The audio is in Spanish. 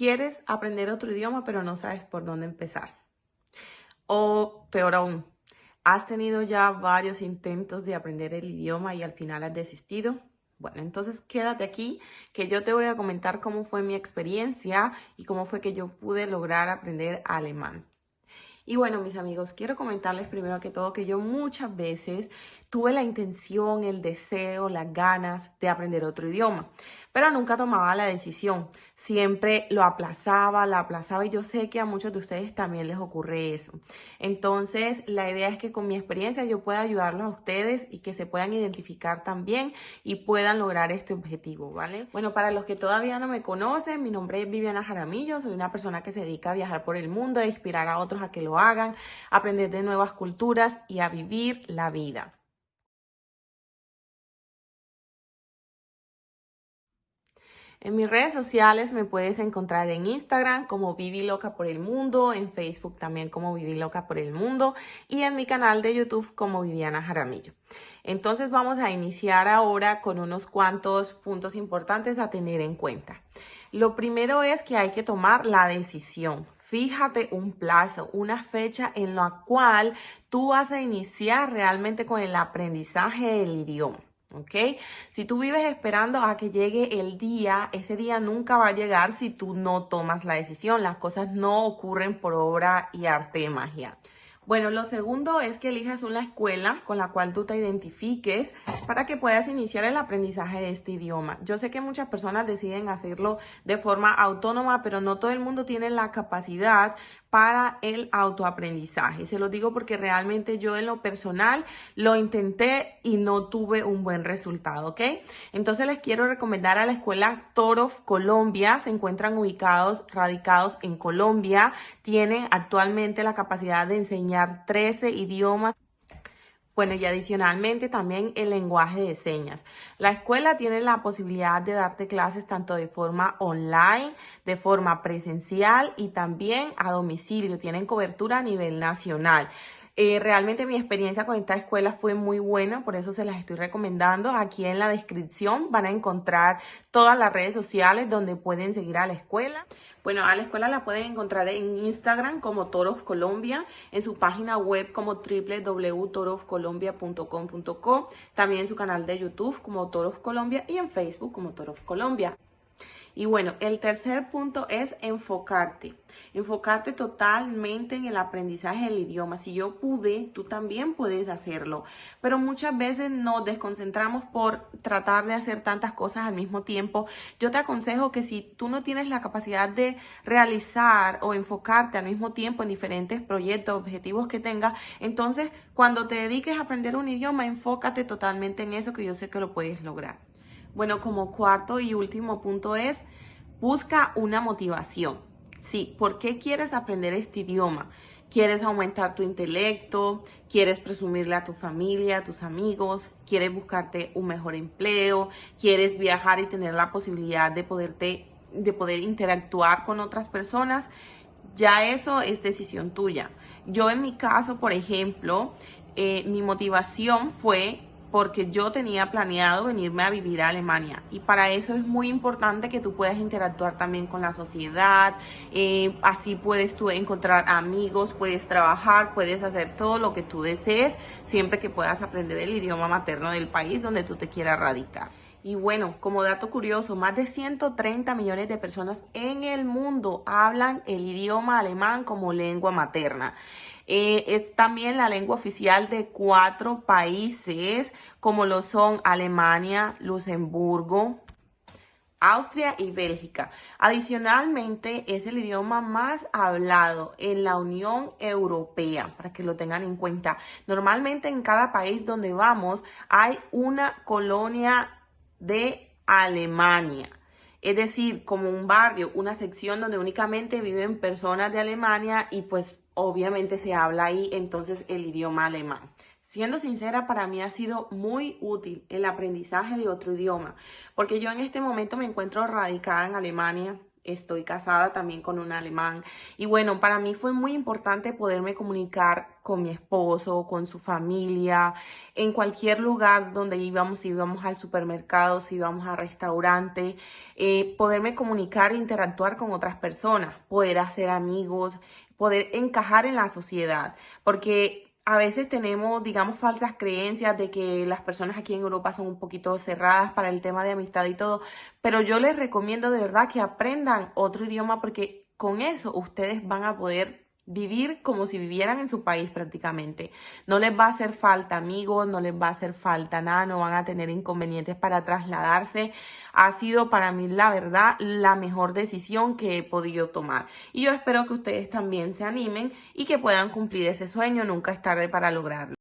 quieres aprender otro idioma pero no sabes por dónde empezar. O peor aún, has tenido ya varios intentos de aprender el idioma y al final has desistido. Bueno, entonces quédate aquí que yo te voy a comentar cómo fue mi experiencia y cómo fue que yo pude lograr aprender alemán. Y bueno, mis amigos, quiero comentarles primero que todo que yo muchas veces tuve la intención, el deseo, las ganas de aprender otro idioma, pero nunca tomaba la decisión. Siempre lo aplazaba, la aplazaba y yo sé que a muchos de ustedes también les ocurre eso. Entonces, la idea es que con mi experiencia yo pueda ayudarlos a ustedes y que se puedan identificar también y puedan lograr este objetivo, ¿vale? Bueno, para los que todavía no me conocen, mi nombre es Viviana Jaramillo, soy una persona que se dedica a viajar por el mundo, a inspirar a otros a que lo hagan, aprender de nuevas culturas y a vivir la vida. En mis redes sociales me puedes encontrar en Instagram como Vivi Loca por el Mundo, en Facebook también como Vivi Loca por el Mundo y en mi canal de YouTube como Viviana Jaramillo. Entonces vamos a iniciar ahora con unos cuantos puntos importantes a tener en cuenta. Lo primero es que hay que tomar la decisión. Fíjate un plazo, una fecha en la cual tú vas a iniciar realmente con el aprendizaje del idioma. ¿Ok? Si tú vives esperando a que llegue el día, ese día nunca va a llegar si tú no tomas la decisión. Las cosas no ocurren por obra y arte de magia. Bueno, lo segundo es que elijas una escuela con la cual tú te identifiques para que puedas iniciar el aprendizaje de este idioma. Yo sé que muchas personas deciden hacerlo de forma autónoma, pero no todo el mundo tiene la capacidad para el autoaprendizaje. Se lo digo porque realmente yo en lo personal lo intenté y no tuve un buen resultado, ¿ok? Entonces les quiero recomendar a la escuela Torof Colombia. Se encuentran ubicados, radicados en Colombia. Tienen actualmente la capacidad de enseñar 13 idiomas. Bueno, y adicionalmente también el lenguaje de señas. La escuela tiene la posibilidad de darte clases tanto de forma online, de forma presencial y también a domicilio. Tienen cobertura a nivel nacional. Eh, realmente mi experiencia con esta escuela fue muy buena, por eso se las estoy recomendando. Aquí en la descripción van a encontrar todas las redes sociales donde pueden seguir a la escuela. Bueno, a la escuela la pueden encontrar en Instagram como Toros Colombia, en su página web como www.torofcolombia.com.co, también en su canal de YouTube como Toros Colombia y en Facebook como Toros Colombia. Y bueno, el tercer punto es enfocarte. Enfocarte totalmente en el aprendizaje del idioma. Si yo pude, tú también puedes hacerlo. Pero muchas veces nos desconcentramos por tratar de hacer tantas cosas al mismo tiempo. Yo te aconsejo que si tú no tienes la capacidad de realizar o enfocarte al mismo tiempo en diferentes proyectos, objetivos que tengas, entonces cuando te dediques a aprender un idioma, enfócate totalmente en eso que yo sé que lo puedes lograr. Bueno, como cuarto y último punto es, busca una motivación. Sí, ¿por qué quieres aprender este idioma? ¿Quieres aumentar tu intelecto? ¿Quieres presumirle a tu familia, a tus amigos? ¿Quieres buscarte un mejor empleo? ¿Quieres viajar y tener la posibilidad de, poderte, de poder interactuar con otras personas? Ya eso es decisión tuya. Yo en mi caso, por ejemplo, eh, mi motivación fue porque yo tenía planeado venirme a vivir a Alemania y para eso es muy importante que tú puedas interactuar también con la sociedad, eh, así puedes tú encontrar amigos, puedes trabajar, puedes hacer todo lo que tú desees siempre que puedas aprender el idioma materno del país donde tú te quieras radicar. Y bueno, como dato curioso, más de 130 millones de personas en el mundo hablan el idioma alemán como lengua materna. Eh, es también la lengua oficial de cuatro países como lo son Alemania, Luxemburgo, Austria y Bélgica. Adicionalmente, es el idioma más hablado en la Unión Europea, para que lo tengan en cuenta. Normalmente en cada país donde vamos hay una colonia de Alemania es decir, como un barrio, una sección donde únicamente viven personas de Alemania y pues obviamente se habla ahí entonces el idioma alemán. Siendo sincera, para mí ha sido muy útil el aprendizaje de otro idioma, porque yo en este momento me encuentro radicada en Alemania, estoy casada también con un alemán. Y bueno, para mí fue muy importante poderme comunicar con mi esposo, con su familia, en cualquier lugar donde íbamos, si íbamos al supermercado, si íbamos al restaurante, eh, poderme comunicar e interactuar con otras personas, poder hacer amigos, poder encajar en la sociedad, porque a veces tenemos, digamos, falsas creencias de que las personas aquí en Europa son un poquito cerradas para el tema de amistad y todo, pero yo les recomiendo de verdad que aprendan otro idioma porque con eso ustedes van a poder vivir como si vivieran en su país prácticamente. No les va a hacer falta amigos, no les va a hacer falta nada, no van a tener inconvenientes para trasladarse. Ha sido para mí, la verdad, la mejor decisión que he podido tomar. Y yo espero que ustedes también se animen y que puedan cumplir ese sueño. Nunca es tarde para lograrlo.